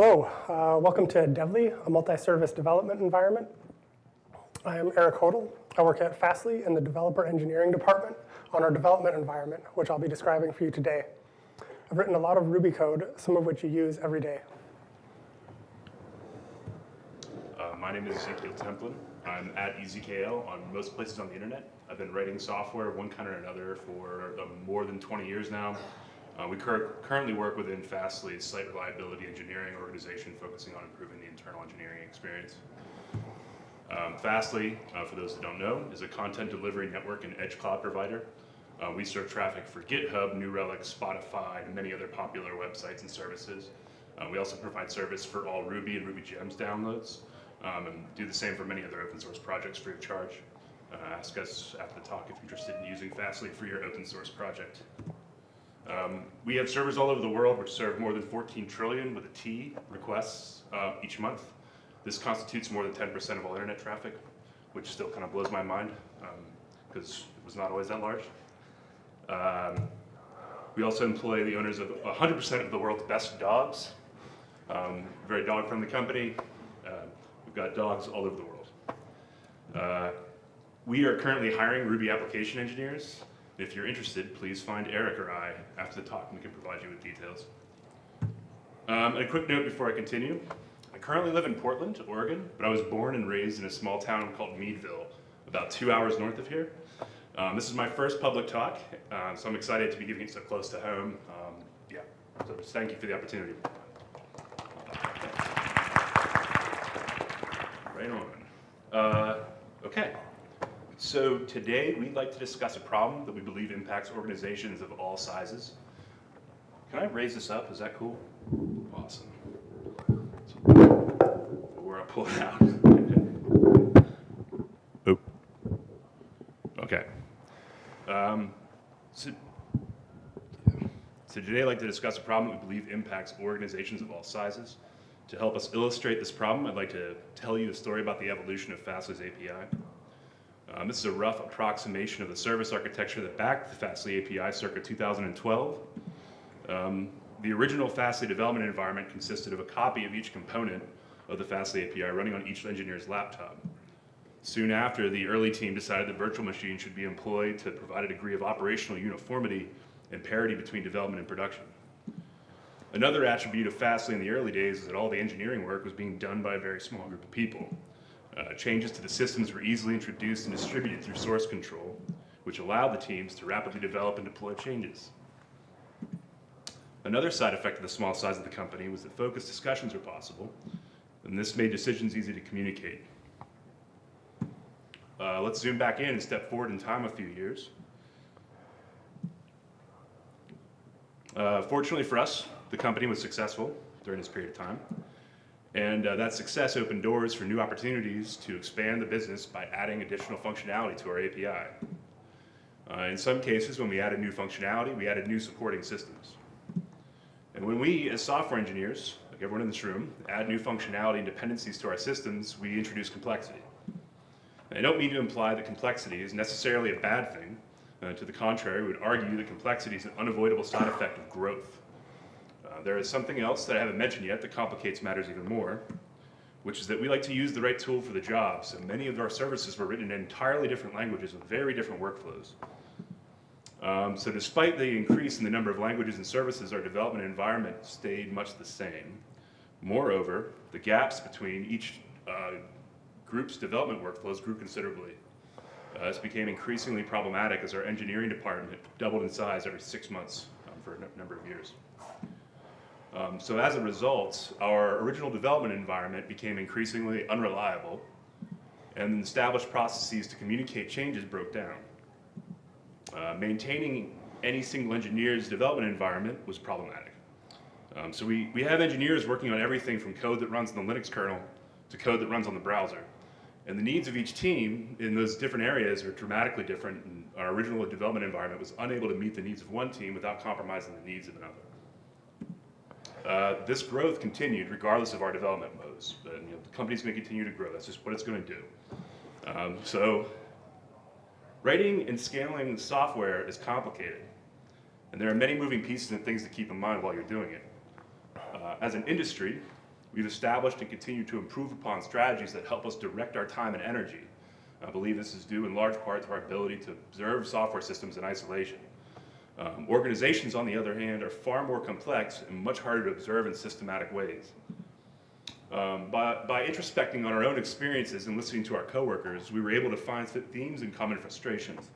Hello, uh, welcome to Devly, a multi-service development environment. I am Eric Hodel. I work at Fastly in the developer engineering department on our development environment, which I'll be describing for you today. I've written a lot of Ruby code, some of which you use every day. Uh, my name is Ezekiel Templin. I'm at EZKL on most places on the internet. I've been writing software, one kind or another, for more than 20 years now. Uh, we cur currently work within Fastly's site reliability engineering organization, focusing on improving the internal engineering experience. Um, Fastly, uh, for those that don't know, is a content delivery network and edge cloud provider. Uh, we serve traffic for GitHub, New Relic, Spotify, and many other popular websites and services. Uh, we also provide service for all Ruby and Ruby Gems downloads, um, and do the same for many other open source projects free of charge. Uh, ask us after the talk if you're interested in using Fastly for your open source project. Um, we have servers all over the world which serve more than 14 trillion with a T requests uh, each month. This constitutes more than 10% of all internet traffic, which still kind of blows my mind because um, it was not always that large. Um, we also employ the owners of 100% of the world's best dogs. Um, very dog-friendly company. Uh, we've got dogs all over the world. Uh, we are currently hiring Ruby application engineers. If you're interested, please find Eric or I after the talk and we can provide you with details. Um, a quick note before I continue. I currently live in Portland, Oregon, but I was born and raised in a small town called Meadville, about two hours north of here. Um, this is my first public talk, uh, so I'm excited to be giving it so close to home. Um, yeah, so just thank you for the opportunity. Right on. Uh, okay, so today we'd like to discuss a problem that we believe impacts organizations of all sizes. Can I raise this up? Is that cool? Awesome. Where I pull it out. oh. Okay. Um, so, so today I'd like to discuss a problem that we believe impacts organizations of all sizes. To help us illustrate this problem, I'd like to tell you a story about the evolution of Fastly's API. Um, this is a rough approximation of the service architecture that backed the Fastly API circa 2012. Um, the original Fastly development environment consisted of a copy of each component of the Fastly API running on each engineer's laptop. Soon after, the early team decided that virtual machines should be employed to provide a degree of operational uniformity and parity between development and production. Another attribute of Fastly in the early days is that all the engineering work was being done by a very small group of people. Uh, changes to the systems were easily introduced and distributed through source control, which allowed the teams to rapidly develop and deploy changes. Another side effect of the small size of the company was that focused discussions were possible, and this made decisions easy to communicate. Uh, let's zoom back in and step forward in time a few years. Uh, fortunately for us, the company was successful during this period of time. And uh, that success opened doors for new opportunities to expand the business by adding additional functionality to our API. Uh, in some cases, when we added new functionality, we added new supporting systems. And when we, as software engineers, like everyone in this room, add new functionality and dependencies to our systems, we introduce complexity. I don't mean to imply that complexity is necessarily a bad thing. Uh, to the contrary, we would argue that complexity is an unavoidable side effect of growth. Uh, there is something else that I haven't mentioned yet that complicates matters even more, which is that we like to use the right tool for the job. So many of our services were written in entirely different languages with very different workflows. Um, so despite the increase in the number of languages and services, our development environment stayed much the same. Moreover, the gaps between each uh, group's development workflows grew considerably. Uh, this became increasingly problematic as our engineering department doubled in size every six months um, for a number of years. Um, so as a result, our original development environment became increasingly unreliable and established processes to communicate changes broke down. Uh, maintaining any single engineer's development environment was problematic. Um, so we, we have engineers working on everything from code that runs in the Linux kernel to code that runs on the browser. And the needs of each team in those different areas are dramatically different. And our original development environment was unable to meet the needs of one team without compromising the needs of another. Uh, this growth continued regardless of our development modes. But, you know, the company's going to continue to grow. That's just what it's going to do. Um, so writing and scaling software is complicated. And there are many moving pieces and things to keep in mind while you're doing it. Uh, as an industry, We've established and continue to improve upon strategies that help us direct our time and energy. I believe this is due in large part to our ability to observe software systems in isolation. Um, organizations, on the other hand, are far more complex and much harder to observe in systematic ways. Um, by, by introspecting on our own experiences and listening to our coworkers, we were able to find themes and common frustrations,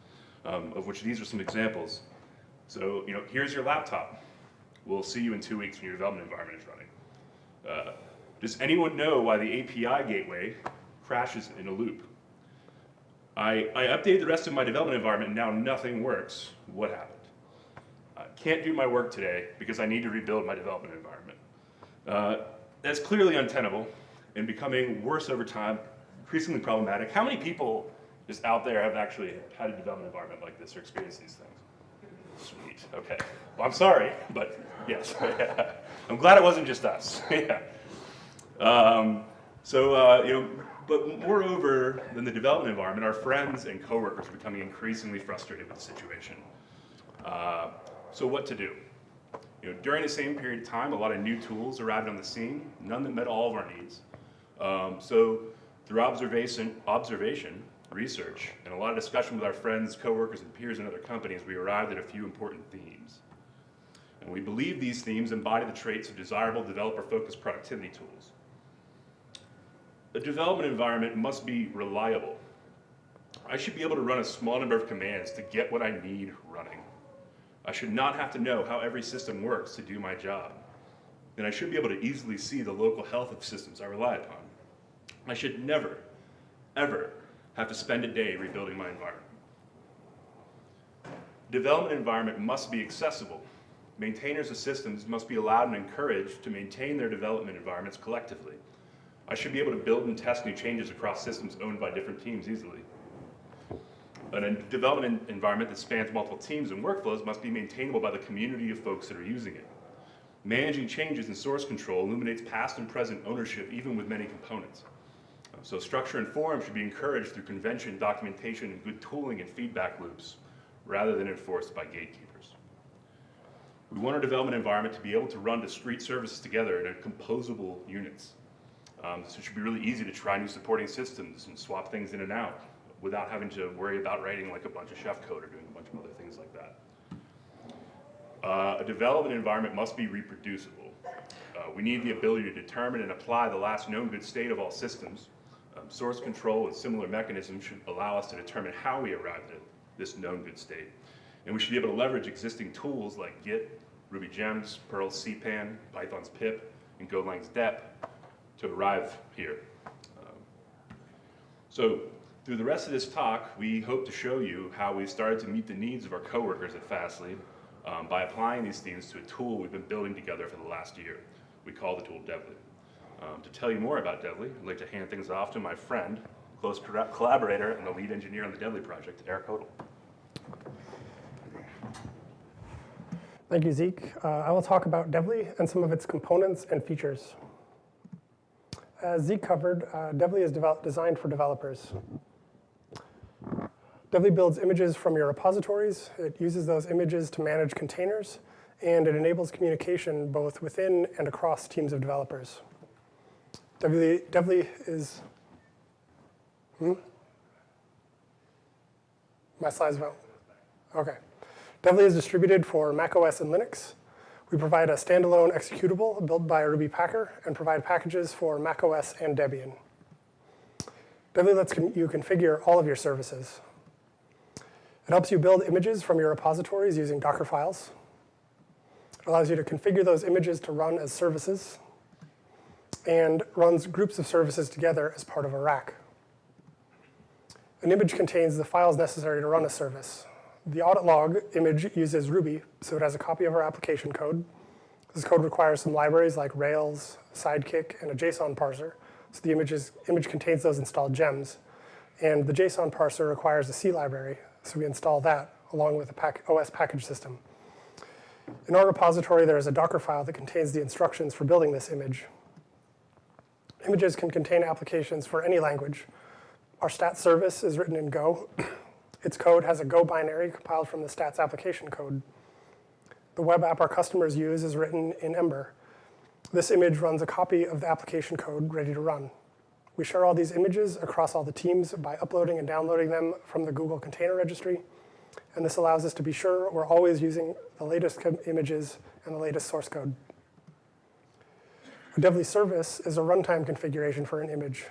um, of which these are some examples. So, you know, here's your laptop. We'll see you in two weeks when your development environment is running. Uh, does anyone know why the API gateway crashes in a loop? I, I updated the rest of my development environment and now nothing works. What happened? I can't do my work today because I need to rebuild my development environment. Uh, that's clearly untenable and becoming worse over time, increasingly problematic. How many people just out there have actually had a development environment like this or experienced these things? Sweet, okay. Well, I'm sorry, but yes. I'm glad it wasn't just us. yeah. Um, so, uh, you know, but moreover than the development environment, our friends and coworkers are becoming increasingly frustrated with the situation. Uh, so what to do? You know, during the same period of time, a lot of new tools arrived on the scene, none that met all of our needs. Um, so through observation, observation, research, and a lot of discussion with our friends, coworkers, and peers in other companies, we arrived at a few important themes. And we believe these themes embody the traits of desirable developer-focused productivity tools. A development environment must be reliable. I should be able to run a small number of commands to get what I need running. I should not have to know how every system works to do my job. And I should be able to easily see the local health of systems I rely upon. I should never, ever have to spend a day rebuilding my environment. Development environment must be accessible. Maintainers of systems must be allowed and encouraged to maintain their development environments collectively. I should be able to build and test new changes across systems owned by different teams easily. But a development environment that spans multiple teams and workflows must be maintainable by the community of folks that are using it. Managing changes in source control illuminates past and present ownership even with many components. So structure and form should be encouraged through convention, documentation, and good tooling and feedback loops, rather than enforced by gatekeepers. We want our development environment to be able to run discrete services together in composable units. Um, so it should be really easy to try new supporting systems and swap things in and out without having to worry about writing like a bunch of chef code or doing a bunch of other things like that. Uh, a development environment must be reproducible. Uh, we need the ability to determine and apply the last known good state of all systems. Um, source control and similar mechanisms should allow us to determine how we arrived at this known good state. And we should be able to leverage existing tools like Git, Ruby Gems, Perl's CPAN, Python's pip, and Golang's dep to arrive here. Um, so through the rest of this talk, we hope to show you how we've started to meet the needs of our coworkers at Fastly um, by applying these themes to a tool we've been building together for the last year. We call the tool Devly. Um, to tell you more about Devly, I'd like to hand things off to my friend, close collaborator, and the lead engineer on the Devly project, Eric Hodel. Thank you, Zeke. Uh, I will talk about Devly and some of its components and features. As Zeke covered, uh, Devly is designed for developers. Devly builds images from your repositories. It uses those images to manage containers, and it enables communication both within and across teams of developers. Devly is, hmm? My slides went, okay. Devly is distributed for macOS and Linux. We provide a standalone executable built by Ruby Packer and provide packages for macOS and Debian. Devly lets you configure all of your services. It helps you build images from your repositories using Docker files. It allows you to configure those images to run as services and runs groups of services together as part of a rack. An image contains the files necessary to run a service. The audit log image uses Ruby, so it has a copy of our application code. This code requires some libraries like Rails, Sidekiq, and a JSON parser. So the images, image contains those installed gems. And the JSON parser requires a C library, so we install that along with the pack OS package system. In our repository, there is a Docker file that contains the instructions for building this image. Images can contain applications for any language. Our stats service is written in Go. its code has a Go binary compiled from the stats application code. The web app our customers use is written in Ember. This image runs a copy of the application code ready to run. We share all these images across all the teams by uploading and downloading them from the Google Container Registry. And this allows us to be sure we're always using the latest images and the latest source code. A Devly service is a runtime configuration for an image.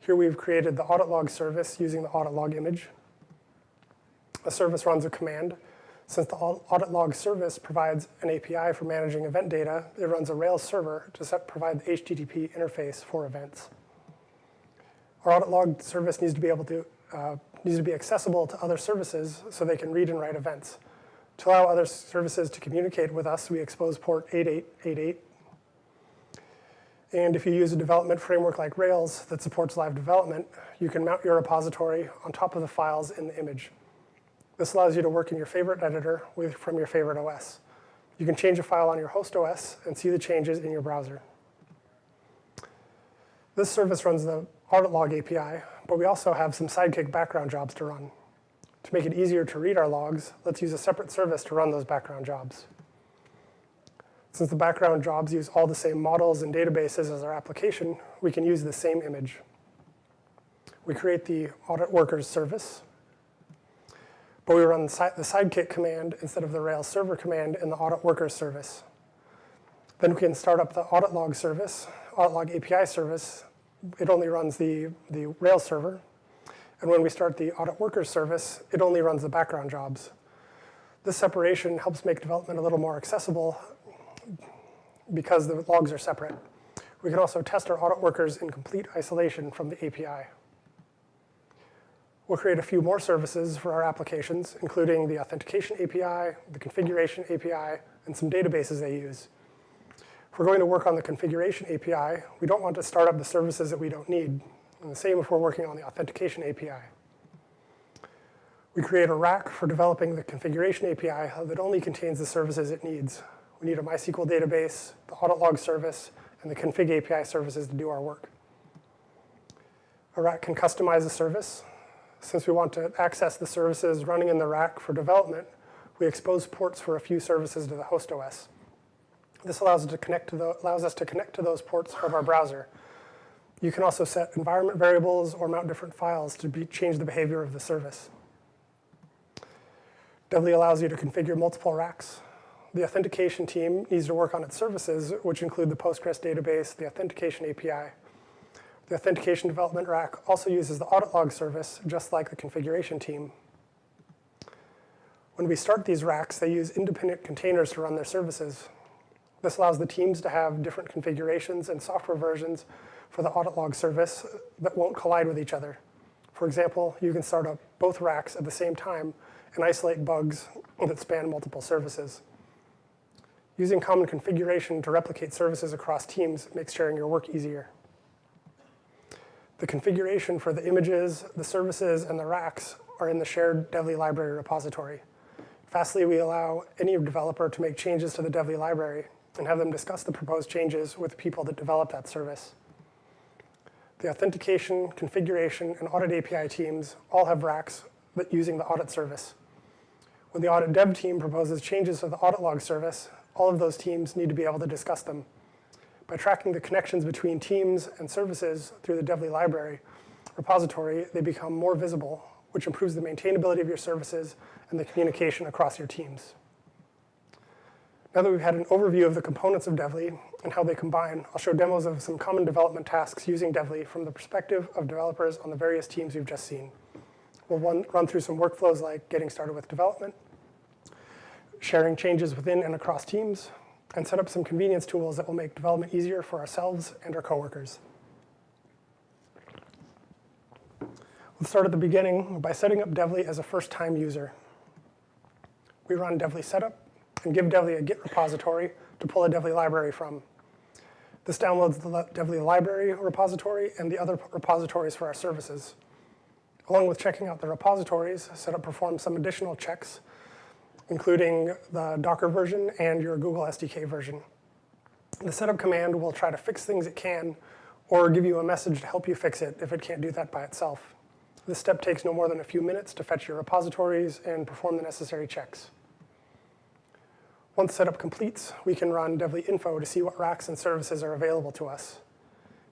Here we've created the audit log service using the audit log image. A service runs a command. Since the audit log service provides an API for managing event data, it runs a Rails server to set, provide the HTTP interface for events. Our audit log service needs to be able to uh, needs to be accessible to other services so they can read and write events. To allow other services to communicate with us, we expose port 8888. And if you use a development framework like Rails that supports live development, you can mount your repository on top of the files in the image. This allows you to work in your favorite editor with, from your favorite OS. You can change a file on your host OS and see the changes in your browser. This service runs the audit log API, but we also have some Sidekiq background jobs to run. To make it easier to read our logs, let's use a separate service to run those background jobs. Since the background jobs use all the same models and databases as our application, we can use the same image. We create the audit workers service, but we run the the Sidekiq command instead of the Rails server command in the audit workers service. Then we can start up the audit log service, audit log API service. It only runs the, the Rails server. And when we start the audit workers service, it only runs the background jobs. This separation helps make development a little more accessible because the logs are separate. We can also test our audit workers in complete isolation from the API. We'll create a few more services for our applications, including the authentication API, the configuration API, and some databases they use. If we're going to work on the configuration API, we don't want to start up the services that we don't need. And the same if we're working on the authentication API. We create a rack for developing the configuration API that only contains the services it needs. We need a MySQL database, the audit log service, and the config API services to do our work. A rack can customize the service. Since we want to access the services running in the rack for development, we expose ports for a few services to the host OS. This allows us to connect to, the, allows us to, connect to those ports from our browser. You can also set environment variables or mount different files to be, change the behavior of the service. Devly allows you to configure multiple racks. The authentication team needs to work on its services, which include the Postgres database, the authentication API. The authentication development rack also uses the audit log service, just like the configuration team. When we start these racks, they use independent containers to run their services. This allows the teams to have different configurations and software versions for the audit log service that won't collide with each other. For example, you can start up both racks at the same time and isolate bugs that span multiple services. Using common configuration to replicate services across teams makes sharing your work easier. The configuration for the images, the services, and the racks are in the shared Devly library repository. Fastly, we allow any developer to make changes to the Devly library and have them discuss the proposed changes with the people that develop that service. The authentication, configuration, and audit API teams all have racks using the audit service. When the audit dev team proposes changes to the audit log service, all of those teams need to be able to discuss them. By tracking the connections between teams and services through the Devly library repository, they become more visible, which improves the maintainability of your services and the communication across your teams. Now that we've had an overview of the components of Devly and how they combine, I'll show demos of some common development tasks using Devly from the perspective of developers on the various teams we've just seen. We'll run, run through some workflows like getting started with development, sharing changes within and across teams, and set up some convenience tools that will make development easier for ourselves and our coworkers. Let's start at the beginning by setting up Devly as a first-time user. We run Devly setup and give Devly a Git repository to pull a Devly library from. This downloads the Devly library repository and the other repositories for our services. Along with checking out the repositories, setup performs some additional checks, including the Docker version and your Google SDK version. The setup command will try to fix things it can or give you a message to help you fix it if it can't do that by itself. This step takes no more than a few minutes to fetch your repositories and perform the necessary checks. Once setup completes, we can run devly info to see what racks and services are available to us.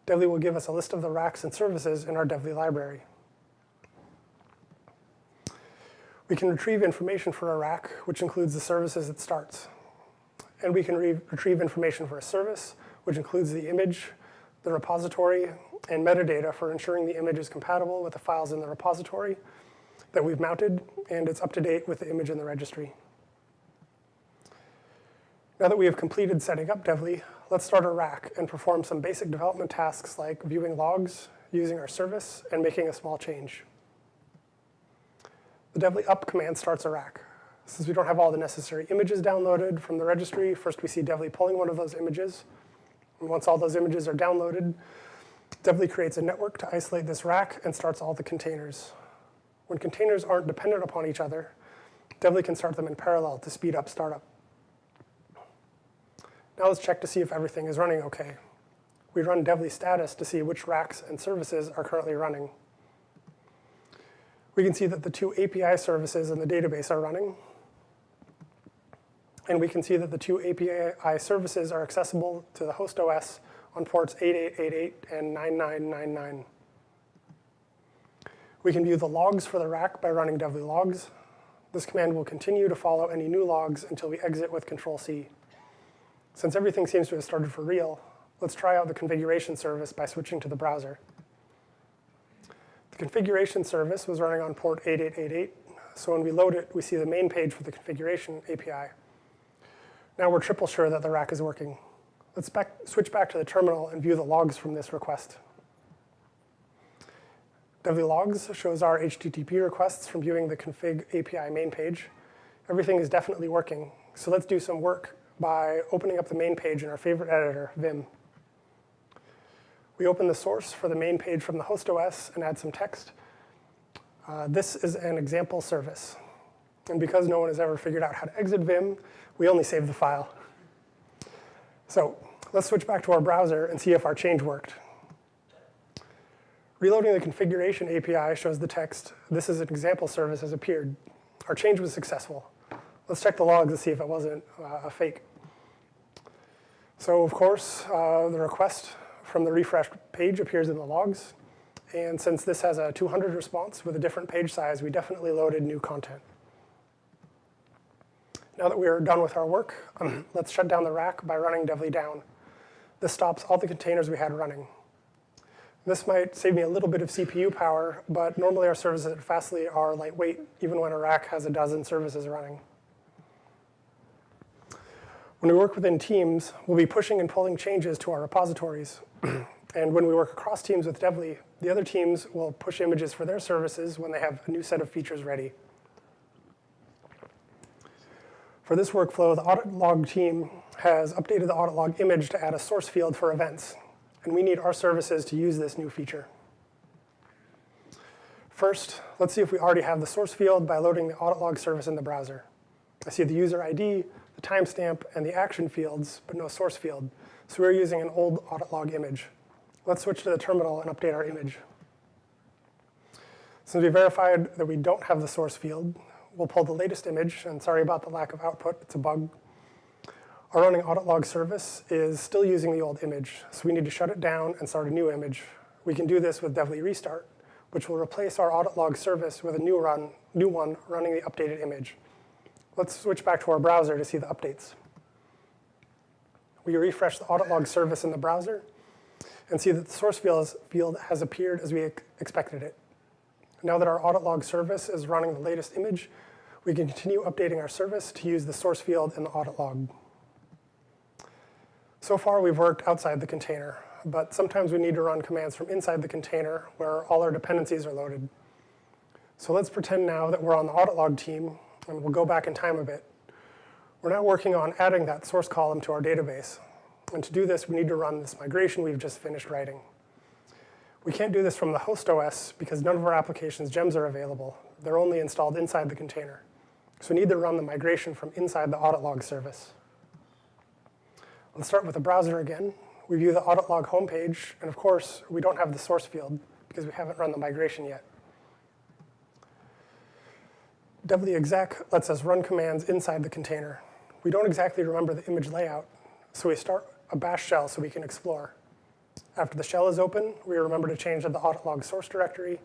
Devly will give us a list of the racks and services in our devly library. We can retrieve information for a rack, which includes the services it starts. And we can re retrieve information for a service, which includes the image, the repository, and metadata for ensuring the image is compatible with the files in the repository that we've mounted, and it's up to date with the image in the registry. Now that we have completed setting up Devly, let's start a rack and perform some basic development tasks like viewing logs, using our service, and making a small change. The devly up command starts a rack. Since we don't have all the necessary images downloaded from the registry, first we see devly pulling one of those images. And once all those images are downloaded, devly creates a network to isolate this rack and starts all the containers. When containers aren't dependent upon each other, devly can start them in parallel to speed up startup. Now let's check to see if everything is running okay. We run devly status to see which racks and services are currently running. We can see that the two API services in the database are running. And we can see that the two API services are accessible to the host OS on ports 8888 and 9999. We can view the logs for the rack by running devly logs. This command will continue to follow any new logs until we exit with Control C. Since everything seems to have started for real, let's try out the configuration service by switching to the browser. The configuration service was running on port 8888, so when we load it, we see the main page for the configuration API. Now we're triple sure that the rack is working. Let's back, switch back to the terminal and view the logs from this request. Devly logs shows our HTTP requests from viewing the config API main page. Everything is definitely working, so let's do some work by opening up the main page in our favorite editor, Vim. We open the source for the main page from the host OS and add some text. Uh, this is an example service. And because no one has ever figured out how to exit Vim, we only save the file. So let's switch back to our browser and see if our change worked. Reloading the configuration API shows the text, this is an example service has appeared. Our change was successful. Let's check the logs to see if it wasn't uh, a fake. So of course, uh, the request from the refreshed page appears in the logs. And since this has a 200 response with a different page size, we definitely loaded new content. Now that we are done with our work, um, let's shut down the rack by running devly down. This stops all the containers we had running. This might save me a little bit of CPU power, but normally our services at Fastly are lightweight, even when a rack has a dozen services running. When we work within teams, we'll be pushing and pulling changes to our repositories. and when we work across teams with Devly, the other teams will push images for their services when they have a new set of features ready. For this workflow, the audit log team has updated the audit log image to add a source field for events. And we need our services to use this new feature. First, let's see if we already have the source field by loading the audit log service in the browser. I see the user ID, timestamp, and the action fields, but no source field. So we're using an old audit log image. Let's switch to the terminal and update our image. Since we verified that we don't have the source field, we'll pull the latest image, and sorry about the lack of output, it's a bug. Our running audit log service is still using the old image, so we need to shut it down and start a new image. We can do this with devly restart, which will replace our audit log service with a new, run, new one running the updated image. Let's switch back to our browser to see the updates. We refresh the audit log service in the browser and see that the source field has appeared as we expected it. Now that our audit log service is running the latest image, we can continue updating our service to use the source field in the audit log. So far, we've worked outside the container, but sometimes we need to run commands from inside the container where all our dependencies are loaded. So let's pretend now that we're on the audit log team and we'll go back in time a bit. We're now working on adding that source column to our database. And to do this, we need to run this migration we've just finished writing. We can't do this from the host OS because none of our applications gems are available. They're only installed inside the container. So we need to run the migration from inside the audit log service. Let's start with the browser again. We view the audit log homepage, and of course, we don't have the source field because we haven't run the migration yet. Devly exec lets us run commands inside the container. We don't exactly remember the image layout, so we start a bash shell so we can explore. After the shell is open, we remember to change to the audit log source directory.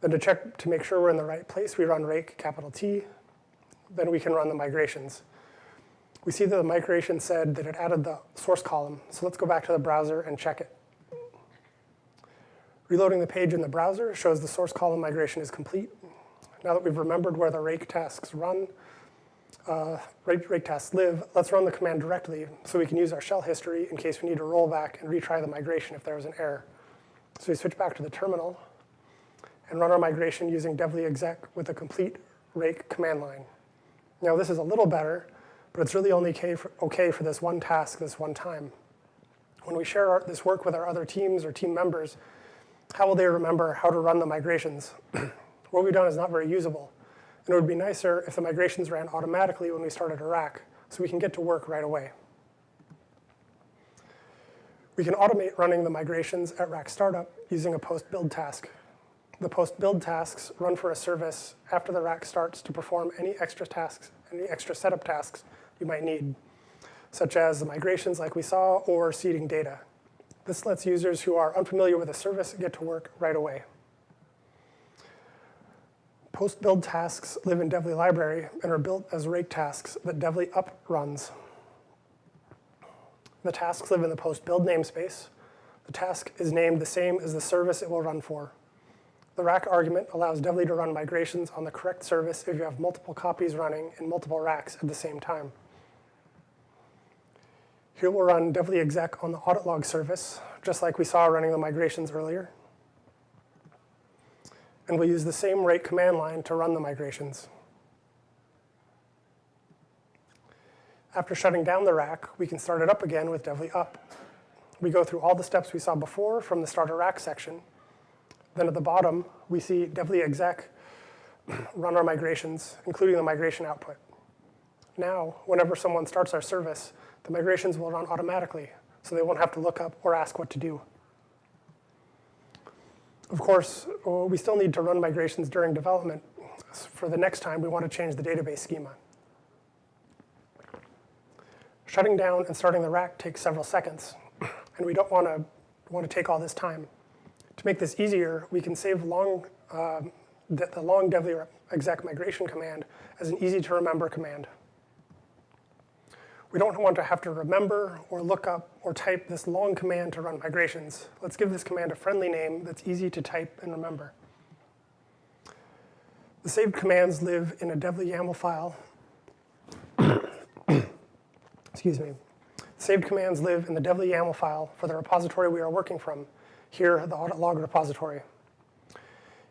Then to check to make sure we're in the right place, we run rake capital T. Then we can run the migrations. We see that the migration said that it added the source column, so let's go back to the browser and check it. Reloading the page in the browser shows the source column migration is complete. Now that we've remembered where the rake tasks run, uh, rake, rake tasks live, let's run the command directly so we can use our shell history in case we need to roll back and retry the migration if there was an error. So we switch back to the terminal and run our migration using devly exec with a complete rake command line. Now this is a little better, but it's really only okay for, this one task this one time. When we share our, this work with our other teams or team members, how will they remember how to run the migrations? what we've done is not very usable. And it would be nicer if the migrations ran automatically when we started a rack, so we can get to work right away. We can automate running the migrations at rack startup using a post build task. The post build tasks run for a service after the rack starts to perform any extra tasks, any extra setup tasks you might need, such as the migrations like we saw or seeding data. This lets users who are unfamiliar with a service get to work right away. Post-build tasks live in Devly library and are built as rake tasks that Devly up runs. The tasks live in the post-build namespace. The task is named the same as the service it will run for. The rack argument allows Devly to run migrations on the correct service if you have multiple copies running in multiple racks at the same time. Here we'll run devly exec on the audit log service, just like we saw running the migrations earlier. And we'll use the same rake command line to run the migrations. After shutting down the rack, we can start it up again with devly up. We go through all the steps we saw before from the start a rack section. Then at the bottom, we see devly exec run our migrations, including the migration output. Now, whenever someone starts our service, the migrations will run automatically, so they won't have to look up or ask what to do. Of course, uh, we still need to run migrations during development. For the next time, we want to change the database schema. Shutting down and starting the rack takes several seconds, and we don't want to want to take all this time. To make this easier, we can save long, uh, the, the long devly exec migration command as an easy to remember command. We don't want to have to remember or look up or type this long command to run migrations. Let's give this command a friendly name that's easy to type and remember. The saved commands live in a devly YAML file. Excuse me. Saved commands live in the devly YAML file for the repository we are working from, here the audit log repository.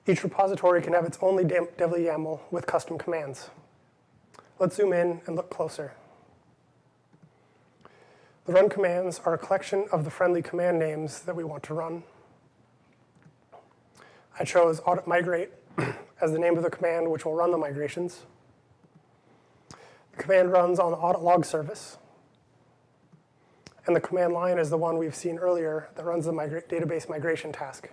Each repository can have its own devly YAML with custom commands. Let's zoom in and look closer. The run commands are a collection of the friendly command names that we want to run. I chose audit migrate as the name of the command which will run the migrations. The command runs on the audit log service. And the command line is the one we've seen earlier that runs the migra database migration task.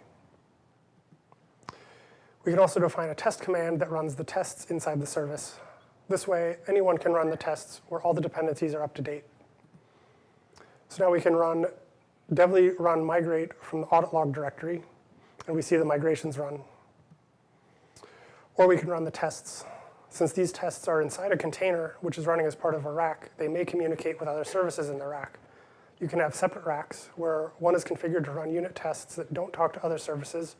We can also define a test command that runs the tests inside the service. This way, anyone can run the tests where all the dependencies are up to date. So now we can run devly run migrate from the audit log directory, and we see the migrations run. Or we can run the tests. Since these tests are inside a container, which is running as part of a rack, they may communicate with other services in the rack. You can have separate racks where one is configured to run unit tests that don't talk to other services,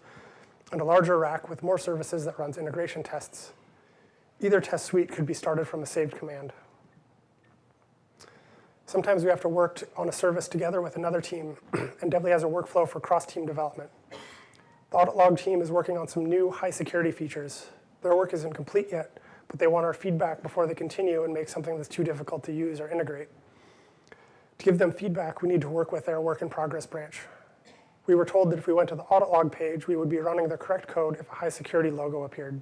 and a larger rack with more services that runs integration tests. Either test suite could be started from a saved command. Sometimes we have to work on a service together with another team, and Devly has a workflow for cross-team development. The audit log team is working on some new high security features. Their work isn't complete yet, but they want our feedback before they continue and make something that's too difficult to use or integrate. To give them feedback, we need to work with their work in progress branch. We were told that if we went to the audit log page, we would be running the correct code if a high security logo appeared.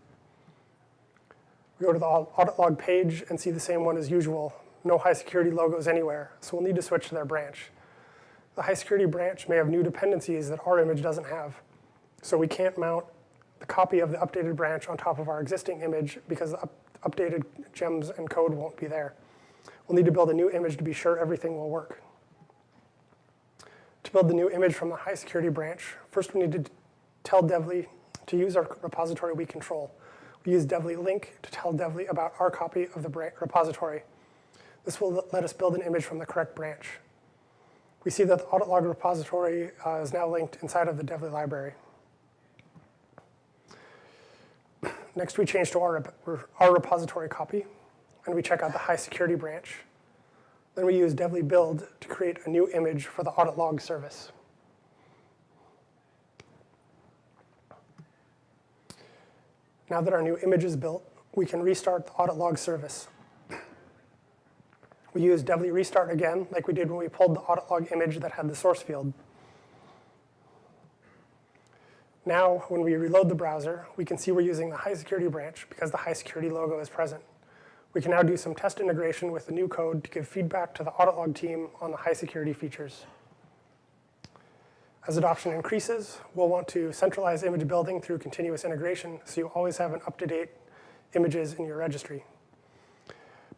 We go to the audit log page and see the same one as usual, no high security logos anywhere, so we'll need to switch to their branch. The high security branch may have new dependencies that our image doesn't have, so we can't mount the copy of the updated branch on top of our existing image because the up updated gems and code won't be there. We'll need to build a new image to be sure everything will work. To build the new image from the high security branch, first we need to tell Devly to use our repository we control. We use Devly link to tell Devly about our copy of the repository. This will let us build an image from the correct branch. We see that the audit log repository uh, is now linked inside of the Devly library. Next, we change to our, our repository copy, and we check out the high security branch. Then we use Devly build to create a new image for the audit log service. Now that our new image is built, we can restart the audit log service. We use Devly restart again, like we did when we pulled the audit log image that had the source field. Now, when we reload the browser, we can see we're using the high security branch because the high security logo is present. We can now do some test integration with the new code to give feedback to the audit log team on the high security features. As adoption increases, we'll want to centralize image building through continuous integration so you always have an up-to-date images in your registry.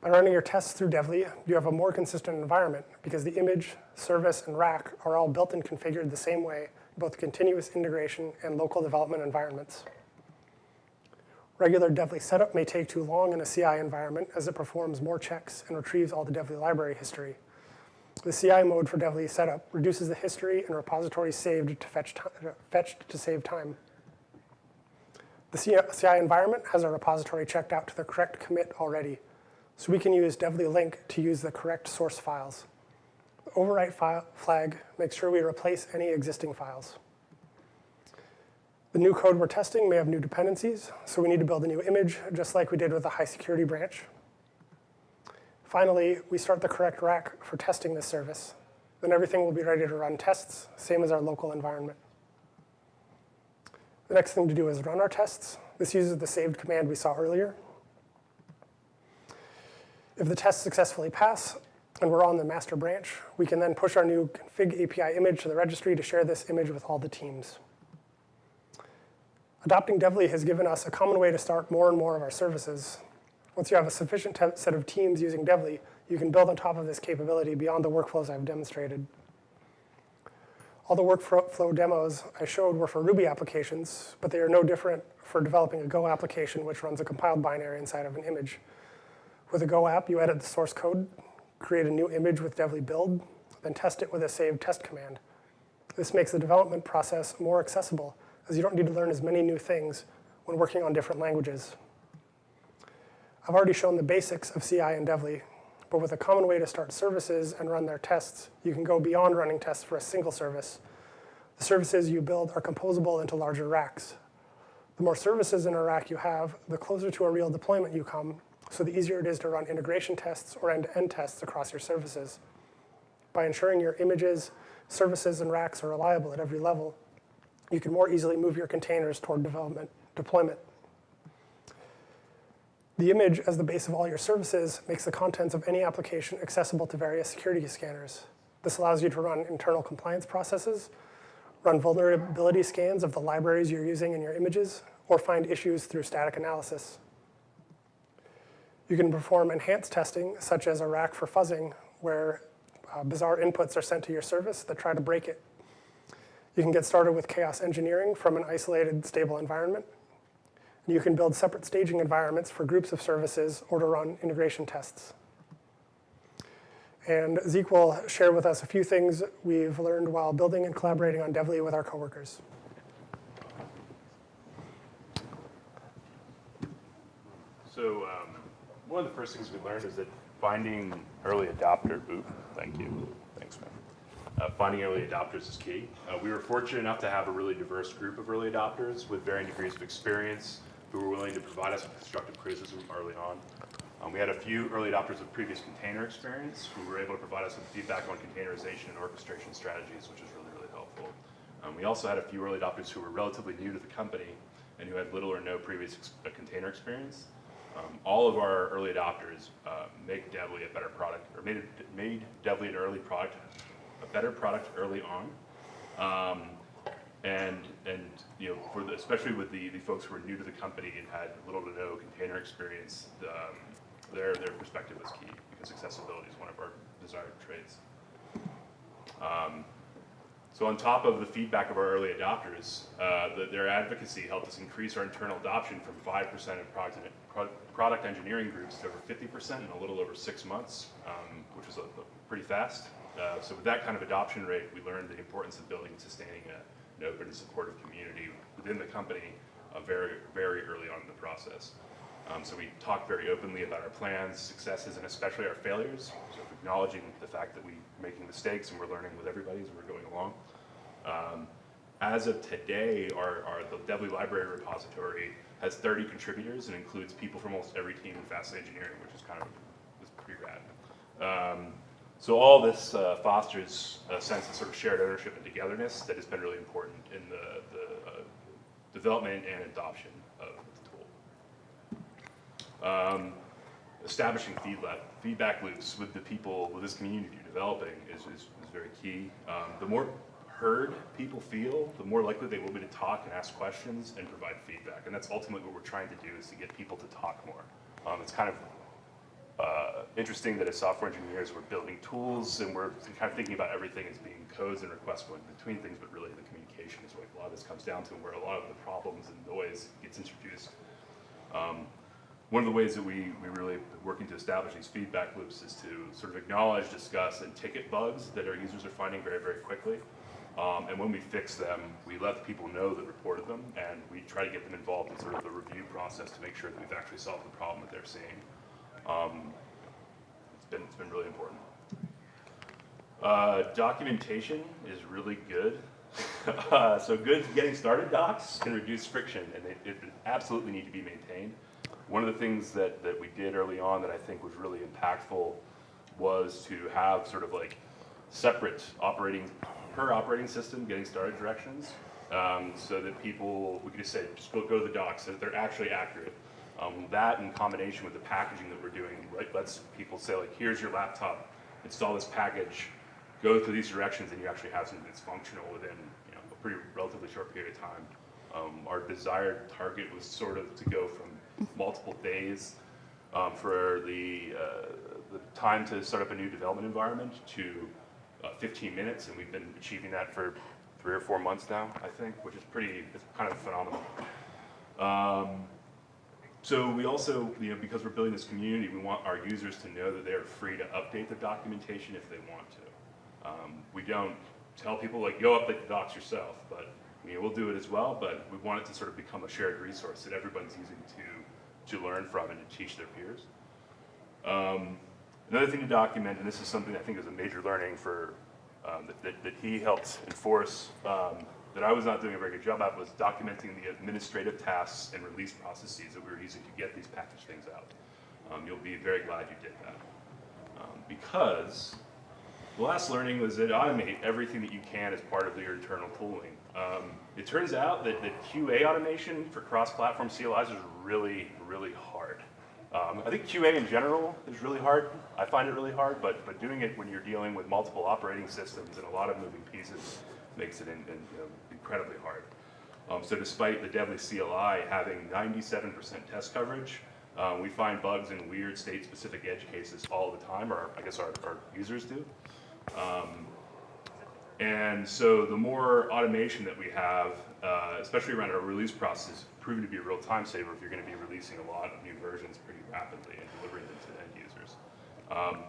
By running your tests through Devly, you have a more consistent environment because the image, service, and rack are all built and configured the same way, both continuous integration and local development environments. Regular Devly setup may take too long in a CI environment as it performs more checks and retrieves all the Devly library history. The CI mode for Devly setup reduces the history and repository saved to fetch fetched to save time. The CI environment has a repository checked out to the correct commit already, so we can use Devly link to use the correct source files. The overwrite file flag makes sure we replace any existing files. The new code we're testing may have new dependencies, so we need to build a new image, just like we did with the high security branch. Finally, we start the correct rack for testing this service. Then everything will be ready to run tests, same as our local environment. The next thing to do is run our tests. This uses the saved command we saw earlier. If the tests successfully pass and we're on the master branch, we can then push our new config API image to the registry to share this image with all the teams. Adopting Devly has given us a common way to start more and more of our services. Once you have a sufficient set of teams using Devly, you can build on top of this capability beyond the workflows I've demonstrated. All the workflow demos I showed were for Ruby applications, but they are no different for developing a Go application which runs a compiled binary inside of an image. With a Go app, you edit the source code, create a new image with Devly build, then test it with a save test command. This makes the development process more accessible as you don't need to learn as many new things when working on different languages. I've already shown the basics of CI and Devly, but with a common way to start services and run their tests, you can go beyond running tests for a single service. The services you build are composable into larger racks. The more services in a rack you have, the closer to a real deployment you come, so the easier it is to run integration tests or end-to-end tests across your services. By ensuring your images, services, and racks are reliable at every level, you can more easily move your containers toward development deployment. The image as the base of all your services makes the contents of any application accessible to various security scanners. This allows you to run internal compliance processes, run vulnerability scans of the libraries you're using in your images, or find issues through static analysis. You can perform enhanced testing, such as a rack for fuzzing, where uh, bizarre inputs are sent to your service that try to break it. You can get started with chaos engineering from an isolated, stable environment. And you can build separate staging environments for groups of services or to run integration tests. And Zeke will share with us a few things we've learned while building and collaborating on Devly with our coworkers. So um, one of the first things we learned is that finding early adopter, ooh, thank you, thanks, man. Uh, finding early adopters is key. Uh, we were fortunate enough to have a really diverse group of early adopters with varying degrees of experience who were willing to provide us with constructive criticism early on. Um, we had a few early adopters with previous container experience who were able to provide us with feedback on containerization and orchestration strategies, which was really, really helpful. Um, we also had a few early adopters who were relatively new to the company and who had little or no previous ex- uh, container experience. Um, all of our early adopters uh, make Devly a better product, or made, made Devly an early product, a better product early on. Um, and and you know, for the, especially with the, the folks who were new to the company and had little to no container experience, um, their, their perspective was key because accessibility is one of our desired traits. Um, so on top of the feedback of our early adopters, uh, the, their advocacy helped us increase our internal adoption from 5% of product, pro- product engineering groups to over 50% in a little over six months, um, which was a, a pretty fast. Uh, so with that kind of adoption rate, we learned the importance of building and sustaining a, an open and supportive community within the company uh, very, very early on in the process. Um, so we talked very openly about our plans, successes, and especially our failures, acknowledging the fact that we're making mistakes and we're learning with everybody as we're going along. Um, as of today, our, our, the Devly Library repository has 30 contributors and includes people from almost every team in FAST Engineering, which is kind of is pretty rad. Um, so all this uh, fosters a sense of sort of shared ownership and togetherness that has been really important in the, the uh, development and adoption of the tool. Um, establishing feedback, feedback loops with the people, with this community you're developing is, is, is very key. Um, the more heard people feel, the more likely they will be to talk and ask questions and provide feedback. And that's ultimately what we're trying to do is to get people to talk more. Um, it's kind of uh, interesting that as software engineers, we're building tools and we're kind of thinking about everything as being codes and requests going between things, but really the communication is what a lot of this comes down to, where a lot of the problems and noise gets introduced. Um, one of the ways that we, we really working to establish these feedback loops is to sort of acknowledge, discuss, and ticket bugs that our users are finding very, very quickly. Um, and when we fix them, we let the people know that reported them, and we try to get them involved in sort of the review process to make sure that we've actually solved the problem that they're seeing. Um, it's been it's been really important. Uh, documentation is really good. uh, so good getting started docs can reduce friction, and they, it absolutely need to be maintained. One of the things that, that we did early on that I think was really impactful was to have sort of like separate operating, per operating system, getting started directions, um, so that people, we could just say, just go, go to the docs, so that they're actually accurate. Um, that in combination with the packaging that we're doing, right, lets people say like, here's your laptop, install this package, go through these directions, and you actually have something that's functional within you know, a pretty relatively short period of time. Um, our desired target was sort of to go from multiple days um, for the, uh, the time to start up a new development environment to uh, 15 minutes, and we've been achieving that for three or four months now, I think, which is pretty, it's kind of phenomenal. Um, so we also, you know, because we're building this community, we want our users to know that they are free to update the documentation if they want to. Um, we don't tell people like, go update the docs yourself, but we'll do it as well, but we want it to sort of become a shared resource that everybody's using to, to learn from and to teach their peers. Um, another thing to document, and this is something I think is a major learning for, um, that, that, that he helped enforce, um, that I was not doing a very good job at, was documenting the administrative tasks and release processes that we were using to get these package things out. Um, you'll be very glad you did that. Um, because the last learning was that automate everything that you can as part of your internal tooling. Um, it turns out that, that QA automation for cross-platform CLIs is really, really hard. Um, I think QA in general is really hard. I find it really hard, but, but doing it when you're dealing with multiple operating systems and a lot of moving pieces makes it in, in, you know, incredibly hard. Um, so despite the Devly CLI having 97% test coverage, um, we find bugs in weird state-specific edge cases all the time, or I guess our, our users do. Um, and so the more automation that we have, uh, especially around our release process, proven to be a real time saver if you're going to be releasing a lot of new versions pretty rapidly and delivering them to end users. Um,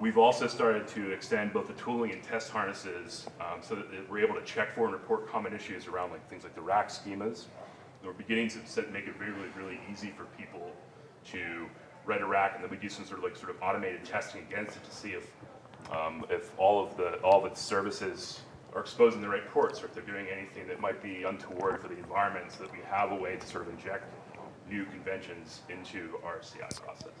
we've also started to extend both the tooling and test harnesses um, so that we're able to check for and report common issues around like things like the rack schemas. And we're beginning to set, make it really, really easy for people to write a rack, and then we do some sort of like sort of automated testing against it to see if um, if all of the all of its services are exposing the right ports, or if they're doing anything that might be untoward for the environment, so that we have a way to sort of inject new conventions into our CI process.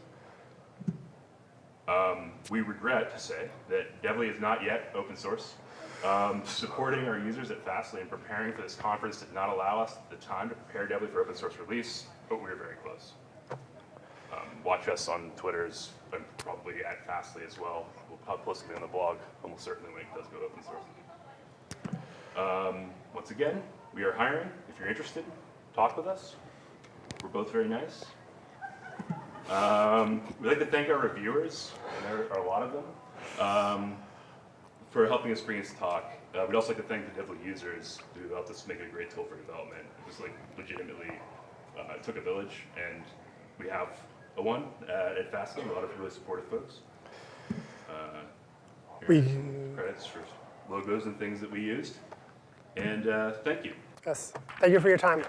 Um, we regret to say that Devly is not yet open source. Um, supporting our users at Fastly and preparing for this conference did not allow us the time to prepare Devly for open source release, but we are very close. Um, watch us on Twitter's and probably at Fastly as well. We'll post something on the blog almost certainly when it does go open source. Um, once again, we are hiring. If you're interested, talk with us. We're both very nice. Um, we'd like to thank our reviewers, and there are a lot of them, um, for helping us bring this talk. Uh, we'd also like to thank the Devly users who helped us make it a great tool for development. It was like legitimately uh, it took a village, and we have a one uh, at Fastly, a lot of really supportive folks. Uh, We- credits for logos and things that we used. And uh, thank you. Yes, thank you for your time.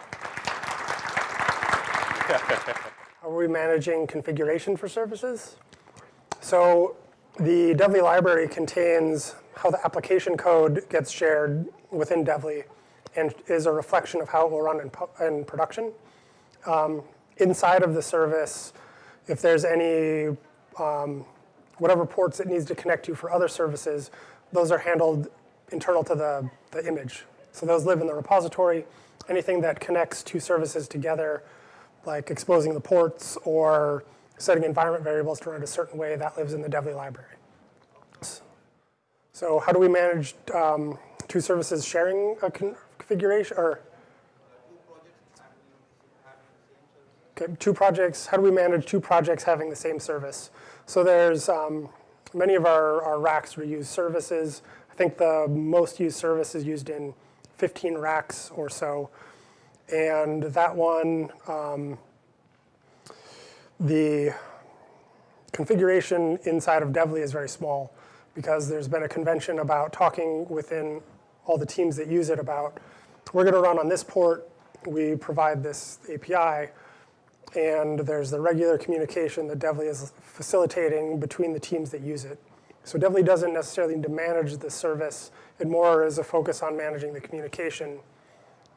How are we managing configuration for services? So the Devly library contains how the application code gets shared within Devly and is a reflection of how it will run in, in production. Um, inside of the service, if there's any, um, whatever ports it needs to connect to for other services, those are handled internal to the, the image. So those live in the repository. Anything that connects two services together, like exposing the ports or setting environment variables to run a certain way, that lives in the Devly library. So how do we manage um, two services sharing a con- configuration, or Okay, two projects, how do we manage two projects having the same service? So there's, um, many of our, our racks reuse services. I think the most used service is used in 15 racks or so. And that one, um, the configuration inside of Devly is very small because there's been a convention about talking within all the teams that use it about, we're gonna run on this port, we provide this API, and there's the regular communication that Devly is facilitating between the teams that use it. So it definitely doesn't necessarily need to manage the service, it more is a focus on managing the communication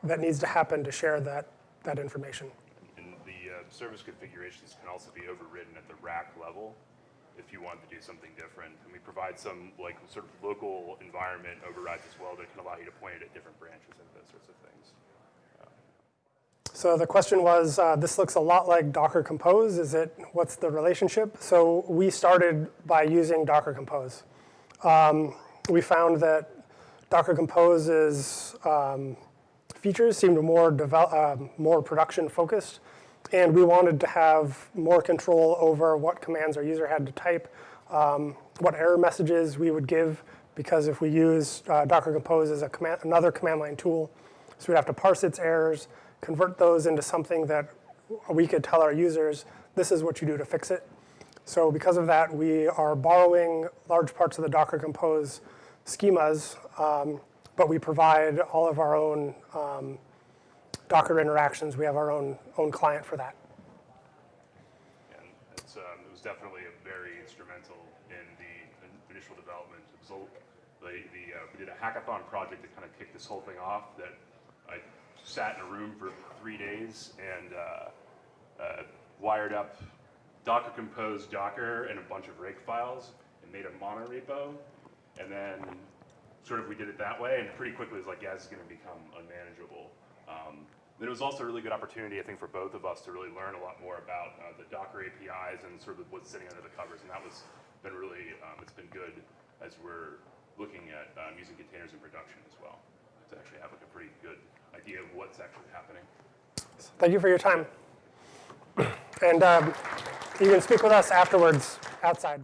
that needs to happen to share that, that information. And the uh, service configurations can also be overridden at the rack level if you want to do something different. And we provide some like sort of local environment overrides as well that can allow you to point it at different branches and those sorts of things. So the question was, uh, this looks a lot like Docker Compose. Is it, what's the relationship? So we started by using Docker Compose. Um, we found that Docker Compose's um, features seemed more, um more production focused. And we wanted to have more control over what commands our user had to type, um, what error messages we would give, because if we use uh, Docker Compose as a command, another command line tool, so we'd have to parse its errors, convert those into something that we could tell our users, this is what you do to fix it. So because of that, we are borrowing large parts of the Docker Compose schemas, um, but we provide all of our own um, Docker interactions. We have our own, own client for that. And it's, um, it was definitely very instrumental in the initial development. It the, the, uh, we did a hackathon project that kind of kicked this whole thing off that I sat in a room for three days and uh, uh, wired up Docker Compose Docker and a bunch of rake files and made a monorepo. And then sort of we did it that way and pretty quickly it was like, yeah, this is going to become unmanageable. Um, then it was also a really good opportunity, I think, for both of us to really learn a lot more about uh, the Docker APIs and sort of what's sitting under the covers. And that was been really, um, it's been good as we're looking at um, using containers in production as well to actually have like a pretty good idea of what's actually happening. Thank you for your time. And um, you can speak with us afterwards outside.